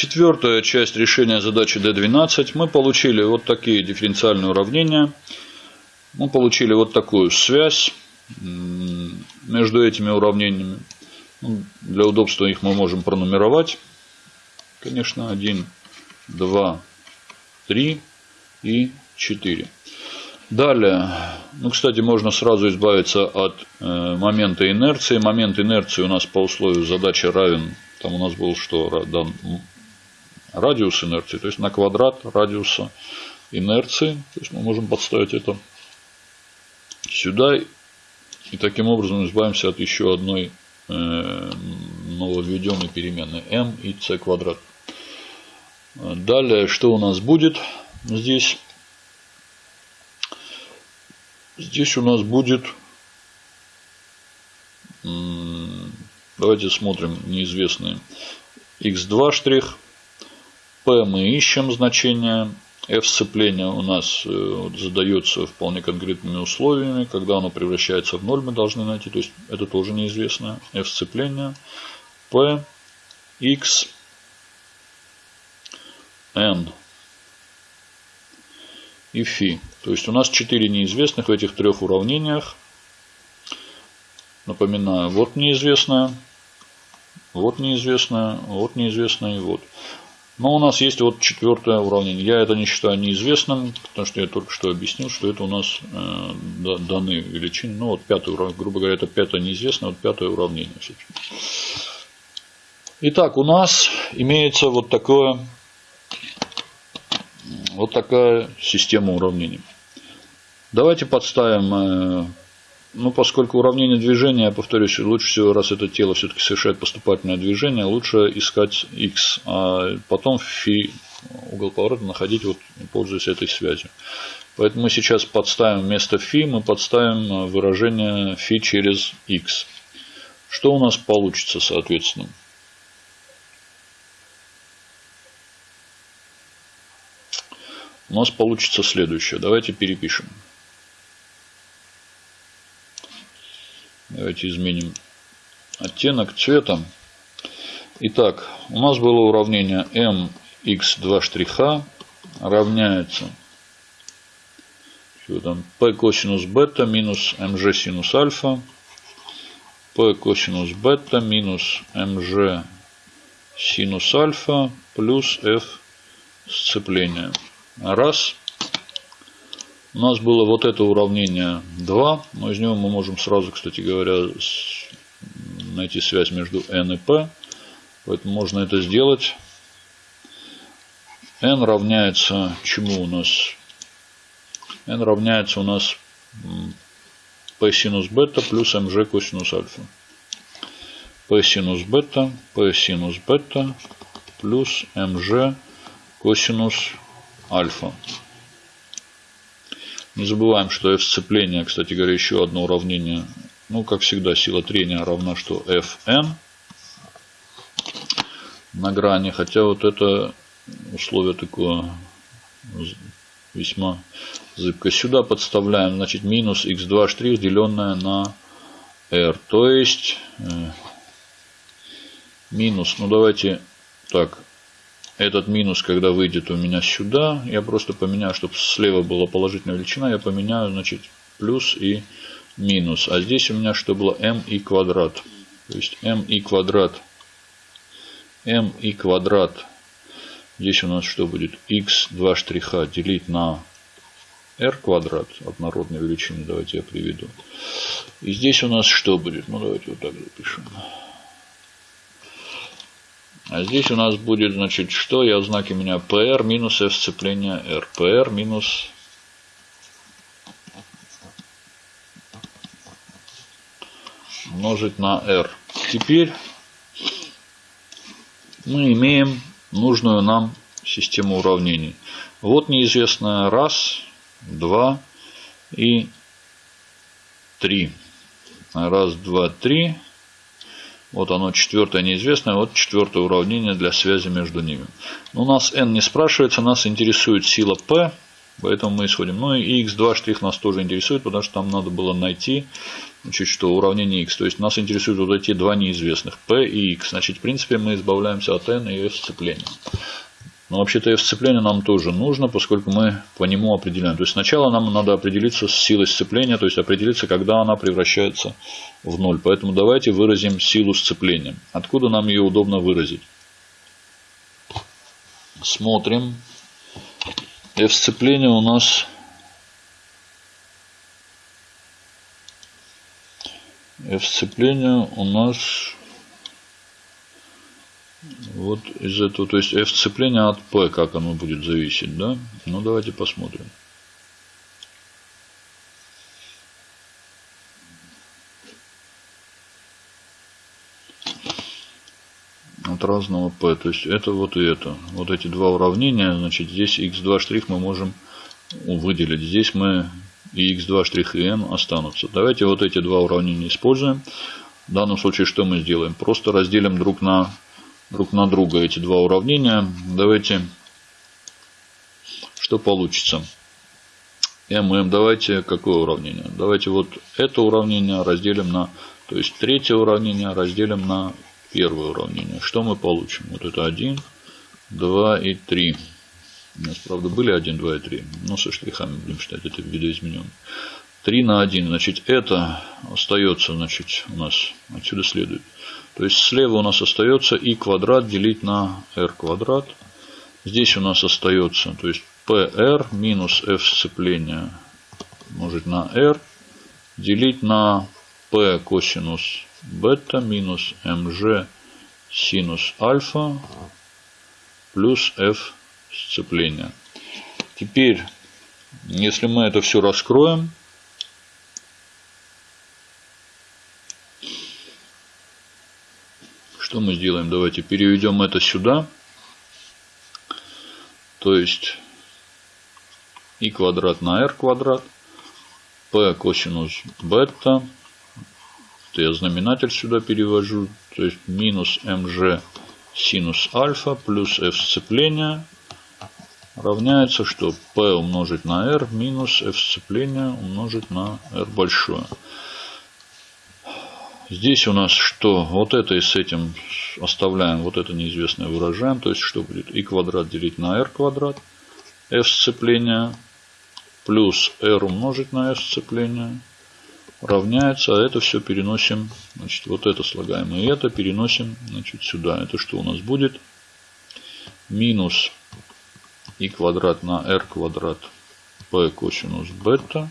Четвертая часть решения задачи D12. Мы получили вот такие дифференциальные уравнения. Мы получили вот такую связь между этими уравнениями. Ну, для удобства их мы можем пронумеровать. Конечно, 1, 2, 3 и 4. Далее, ну, кстати, можно сразу избавиться от э, момента инерции. Момент инерции у нас по условию задачи равен, там у нас был что, дан, радиус инерции, то есть на квадрат радиуса инерции. То есть мы можем подставить это сюда и таким образом избавимся от еще одной э, нововведенной переменной m и c квадрат. Далее, что у нас будет здесь? Здесь у нас будет, давайте смотрим неизвестные, x2 штрих, p мы ищем значение, f сцепления у нас э, задается вполне конкретными условиями, когда оно превращается в ноль мы должны найти, то есть это тоже неизвестное, f сцепления, p, x, n и φ. То есть у нас 4 неизвестных в этих трех уравнениях. Напоминаю, вот неизвестное, вот неизвестное, вот неизвестное и вот. Но у нас есть вот четвертое уравнение. Я это не считаю неизвестным, потому что я только что объяснил, что это у нас э, даны величины. Ну вот пятое уравнение, грубо говоря, это пятое неизвестное, вот пятое уравнение. Итак, у нас имеется вот такое вот такая система уравнений. Давайте подставим, э, ну поскольку уравнение движения, я повторюсь, лучше всего, раз это тело все-таки совершает поступательное движение, лучше искать x, а потом фи угол поворота находить, вот, пользуясь этой связью. Поэтому мы сейчас подставим вместо фи, мы подставим выражение фи через x. Что у нас получится, соответственно? у нас получится следующее. Давайте перепишем. Давайте изменим оттенок цвета. Итак, у нас было уравнение mx2 штриха равняется что там, p косинус бета минус mg синус альфа, p косинус бета минус mg синус альфа плюс f сцепления. Раз. У нас было вот это уравнение 2, но из него мы можем сразу, кстати говоря, найти связь между n и p. Поэтому можно это сделать. n равняется чему у нас? n равняется у нас p синус бета плюс mg косинус альфа. p синус бета, p синус бета плюс mg косинус альфа. Не забываем, что f сцепление, кстати говоря, еще одно уравнение. Ну, как всегда, сила трения равна что fn на грани. Хотя вот это условие такое весьма зыбко. Сюда подставляем, значит, минус x2 штрих, деленное на r. То есть, э, минус, ну давайте так, этот минус, когда выйдет у меня сюда, я просто поменяю, чтобы слева была положительная величина, я поменяю, значит, плюс и минус. А здесь у меня что было m и квадрат. То есть m и квадрат. m и квадрат. Здесь у нас что будет? x 2 штриха делить на r квадрат однородной величины. Давайте я приведу. И здесь у нас что будет? Ну, давайте вот так запишем. А здесь у нас будет, значит, что? Я в знаке меня PR минус F сцепление R. PR минус умножить на R. Теперь мы имеем нужную нам систему уравнений. Вот неизвестная раз, два и три. Раз, два, три. Вот оно четвертое неизвестное, вот четвертое уравнение для связи между ними. Но у нас n не спрашивается, нас интересует сила P, поэтому мы исходим. Ну и x2 штрих нас тоже интересует, потому что там надо было найти значит, что уравнение x. То есть нас интересуют вот эти два неизвестных, p и x. Значит, в принципе, мы избавляемся от n и f сцепления. Но вообще-то f сцепление нам тоже нужно, поскольку мы по нему определяем. То есть сначала нам надо определиться с силой сцепления, то есть определиться, когда она превращается в ноль. Поэтому давайте выразим силу сцепления. Откуда нам ее удобно выразить? Смотрим. F сцепление у нас F сцепление у нас вот из этого, то есть F сцепление от P, как оно будет зависеть, да? Ну, давайте посмотрим. От разного P. То есть это вот и это. Вот эти два уравнения, значит, здесь x2 штрих мы можем выделить. Здесь мы и x2 штрих и n останутся. Давайте вот эти два уравнения используем. В данном случае что мы сделаем? Просто разделим друг на друг на друга эти два уравнения. Давайте, что получится? ММ, давайте, какое уравнение? Давайте вот это уравнение разделим на, то есть третье уравнение разделим на первое уравнение. Что мы получим? Вот это 1, 2 и 3. У нас, правда, были 1, 2 и 3. Но со штрихами будем считать, это видоизмененный. 3 на 1. Значит, это остается, значит, у нас отсюда следует. То есть слева у нас остается и квадрат делить на r квадрат. Здесь у нас остается, то есть PR минус f сцепления умножить на r делить на p косинус бета минус mg синус альфа плюс f сцепления. Теперь, если мы это все раскроем, Что мы сделаем? Давайте переведем это сюда. То есть и квадрат на r квадрат. p косинус бета. Это я знаменатель сюда перевожу. То есть минус mg синус альфа плюс f сцепления равняется, что p умножить на r минус f сцепления умножить на r большое. Здесь у нас что? Вот это и с этим оставляем, вот это неизвестное выражаем. То есть что будет? и квадрат делить на r квадрат. f сцепления плюс r умножить на f сцепления равняется. А это все переносим, значит, вот это слагаем и это переносим значит, сюда. Это что у нас будет? Минус и квадрат на r квадрат p косинус бета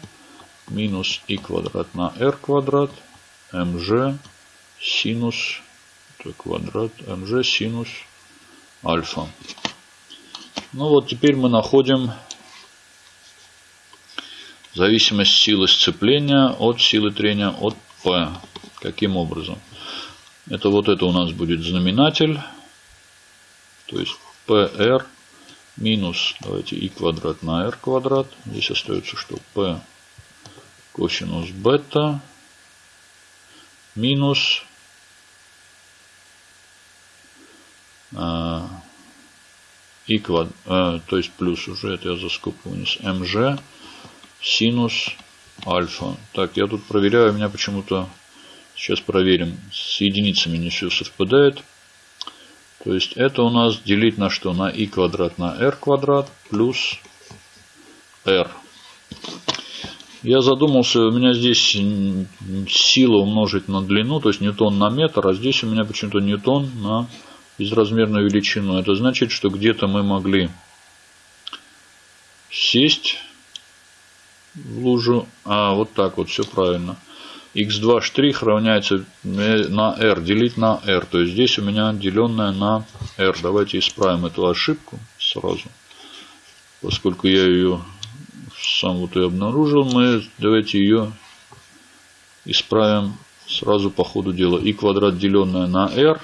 минус и квадрат на r квадрат mg синус это квадрат mg синус альфа. Ну вот теперь мы находим зависимость силы сцепления от силы трения от P. Каким образом? Это вот это у нас будет знаменатель. То есть PR минус, давайте и квадрат на r квадрат. Здесь остается что? P косинус бета минус а, и квад, а, то есть плюс уже, это я за скобку вынес, mg синус альфа. Так, я тут проверяю, у меня почему-то, сейчас проверим, с единицами не все совпадает. То есть это у нас делить на что? На и квадрат на r квадрат плюс r. Я задумался, у меня здесь сила умножить на длину, то есть ньютон на метр, а здесь у меня почему-то ньютон на безразмерную величину. Это значит, что где-то мы могли сесть в лужу, а вот так вот, все правильно. x2 штрих равняется на r, делить на r. То есть здесь у меня деленное на r. Давайте исправим эту ошибку сразу, поскольку я ее сам вот и обнаружил. Мы давайте ее исправим сразу по ходу дела. и квадрат деленное на r.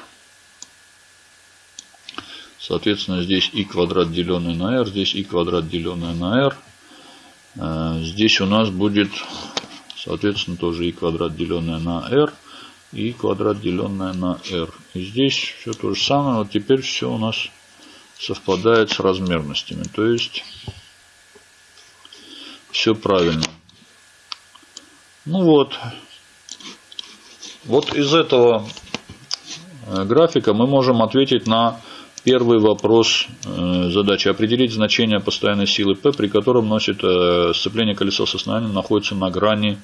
Соответственно, здесь и квадрат деленное на r, здесь и квадрат деленное на r. Э, здесь у нас будет, соответственно, тоже и квадрат деленное на r, и квадрат деленное на r. И здесь все то же самое. Вот теперь все у нас совпадает с размерностями. То есть все правильно. Ну вот, Вот из этого э, графика мы можем ответить на первый вопрос э, задачи. Определить значение постоянной силы P, при котором носит э, сцепление колеса с основанием находится на грани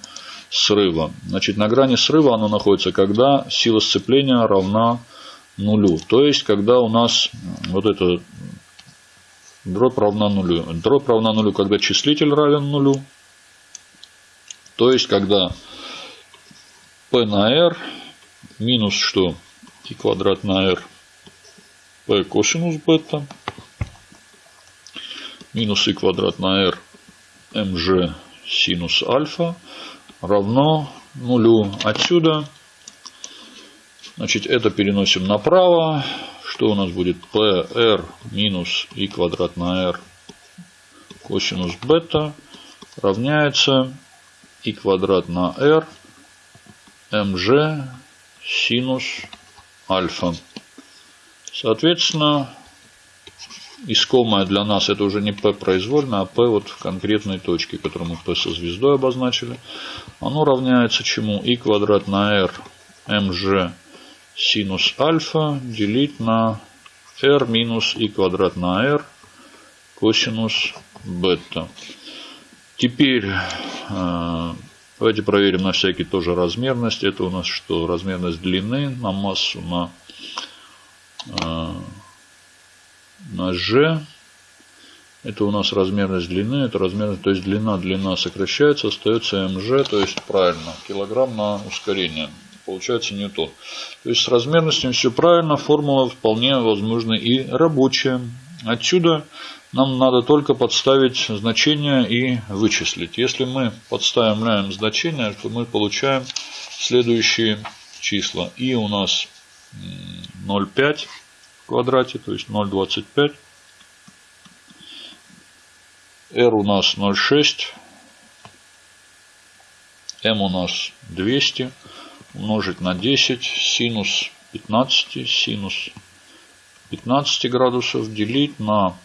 срыва. Значит, на грани срыва оно находится, когда сила сцепления равна нулю. То есть, когда у нас вот это дробь равна нулю. Дробь равна нулю, когда числитель равен нулю. То есть, когда p на r минус что? и квадрат на r p косинус бета минус и квадрат на r mg синус альфа равно нулю. Отсюда, значит, это переносим направо. Что у нас будет? pr минус и квадрат на r косинус бета равняется и квадрат на r mg синус альфа. Соответственно, искомое для нас это уже не P произвольно, а P вот в конкретной точке, которую мы P со звездой обозначили. Оно равняется чему? и квадрат на r mg синус альфа делить на r минус и квадрат на r косинус бета. Теперь э, Давайте проверим на всякий тоже размерность. Это у нас что? Размерность длины на массу на, э, на G. Это у нас размерность длины. Это размерность, то есть длина, длина сокращается, остается МЖ, то есть правильно. Килограмм на ускорение. Получается ньютон. То есть с размерностью все правильно. Формула вполне возможно и рабочая. Отсюда нам надо только подставить значение и вычислить. Если мы подставим значение, то мы получаем следующие числа. И у нас 0,5 в квадрате, то есть 0,25. R у нас 0,6. M у нас 200 умножить на 10 синус 15 синус 15 градусов делить на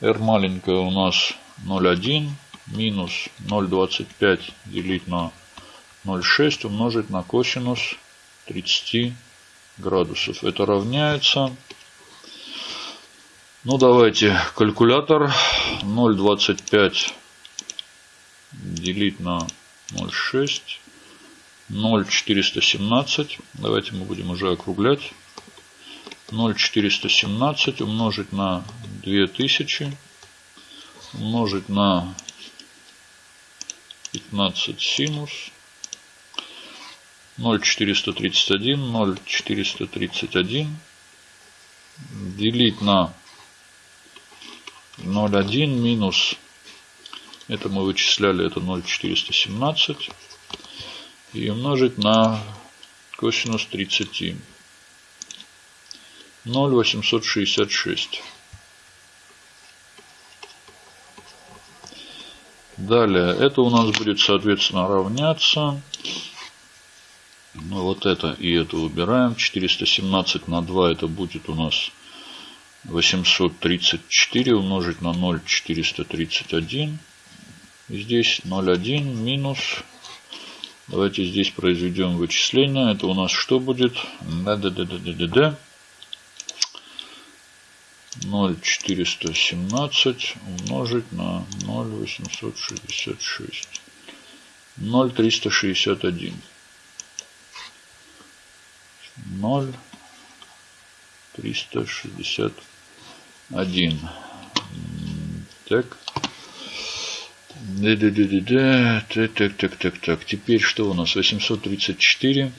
r маленькая у нас 0,1 минус 0,25 делить на 0,6 умножить на косинус 30 градусов. Это равняется, ну давайте калькулятор. 0,25 делить на 0,6 0,417. Давайте мы будем уже округлять. 0,417 умножить на 2000 умножить на 15 синус 0,431 0,431 делить на 0,1 минус это мы вычисляли это 0,417 и умножить на косинус 30 0,866. Далее, это у нас будет, соответственно, равняться. Ну, вот это и это убираем. 417 на 2 это будет у нас 834 умножить на 0,431. И здесь 0,1 минус. Давайте здесь произведем вычисление. Это у нас что будет? Да, да, да, да, да, да, да. 0,417 умножить на 0,866. 0,361. 0,361. Так. Да, да, да, да, да. Так, так, так, так, так. Теперь что у нас? 834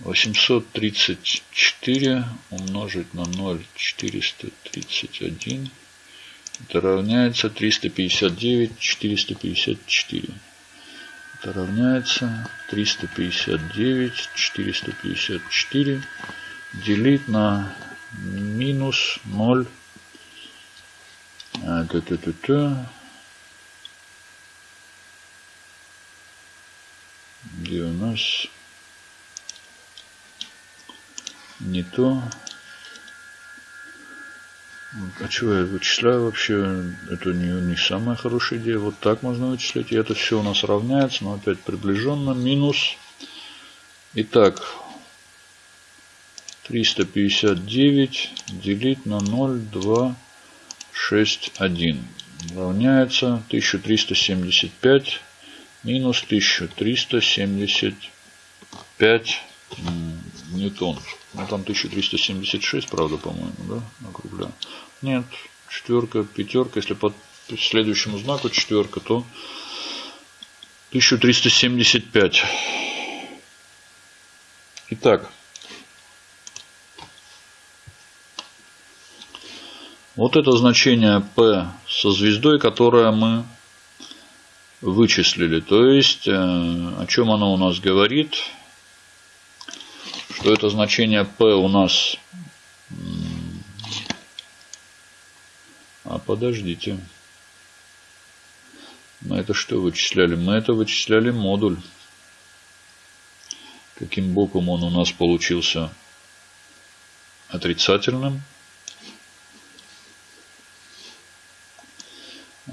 834 умножить на 0,431 это равняется 359 454 это равняется 359 454 делить на минус 0 а, т -т -т -т. где у нас не то. А чего я вычисляю вообще? Это не, не самая хорошая идея. Вот так можно вычислить. И это все у нас равняется, но опять приближенно. Минус Итак, 359 делить на 0,261 равняется 1375 минус 1375 ньютон. Ну там 1376, правда, по-моему, да, округляю. Нет, четверка, пятерка, если по следующему знаку четверка, то 1375. Итак, вот это значение P со звездой, которое мы вычислили. То есть, э, о чем оно у нас говорит? Что это значение P у нас... А подождите. Мы это что вычисляли? Мы это вычисляли модуль. Каким боком он у нас получился отрицательным.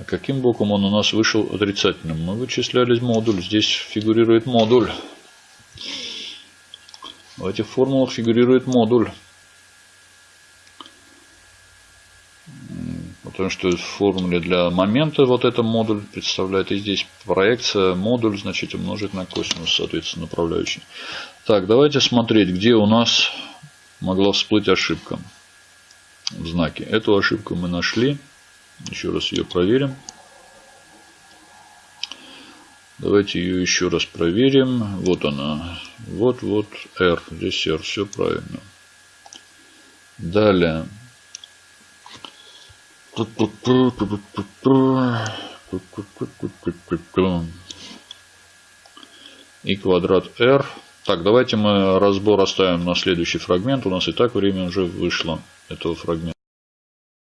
Каким боком он у нас вышел отрицательным? Мы вычисляли модуль. Здесь фигурирует модуль. В этих формулах фигурирует модуль. Потому что в формуле для момента вот это модуль представляет. И здесь проекция модуль, значит, умножить на косинус, соответственно, направляющий. Так, давайте смотреть, где у нас могла всплыть ошибка в знаке. Эту ошибку мы нашли. Еще раз ее проверим. Давайте ее еще раз проверим. Вот она. Вот, вот R. Здесь R. Все правильно. Далее. И квадрат R. Так, давайте мы разбор оставим на следующий фрагмент. У нас и так время уже вышло этого фрагмента.